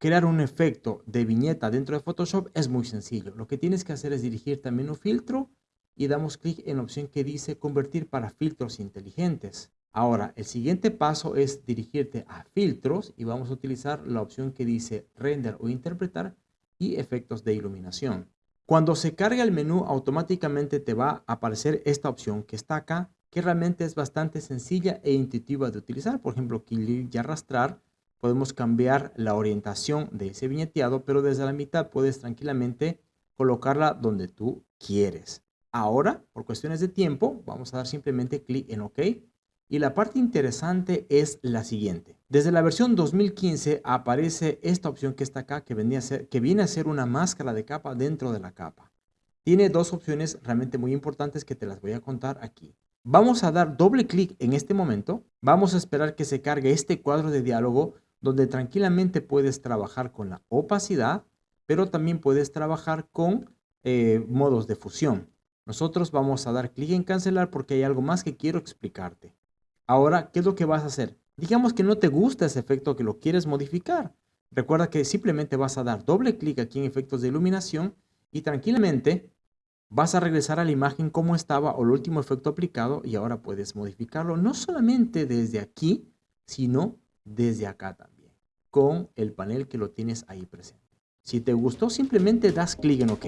crear un efecto de viñeta dentro de Photoshop es muy sencillo. Lo que tienes que hacer es dirigirte a menú filtro y damos clic en la opción que dice convertir para filtros inteligentes. Ahora, el siguiente paso es dirigirte a filtros y vamos a utilizar la opción que dice render o interpretar y efectos de iluminación. Cuando se carga el menú, automáticamente te va a aparecer esta opción que está acá, que realmente es bastante sencilla e intuitiva de utilizar. Por ejemplo, clic y arrastrar, podemos cambiar la orientación de ese viñeteado, pero desde la mitad puedes tranquilamente colocarla donde tú quieres. Ahora, por cuestiones de tiempo, vamos a dar simplemente clic en OK y la parte interesante es la siguiente. Desde la versión 2015 aparece esta opción que está acá que, que viene a ser una máscara de capa dentro de la capa. Tiene dos opciones realmente muy importantes que te las voy a contar aquí. Vamos a dar doble clic en este momento. Vamos a esperar que se cargue este cuadro de diálogo donde tranquilamente puedes trabajar con la opacidad, pero también puedes trabajar con eh, modos de fusión. Nosotros vamos a dar clic en cancelar porque hay algo más que quiero explicarte. Ahora, ¿qué es lo que vas a hacer? Digamos que no te gusta ese efecto que lo quieres modificar. Recuerda que simplemente vas a dar doble clic aquí en efectos de iluminación y tranquilamente vas a regresar a la imagen como estaba o el último efecto aplicado y ahora puedes modificarlo no solamente desde aquí, sino desde acá también, con el panel que lo tienes ahí presente. Si te gustó, simplemente das clic en OK.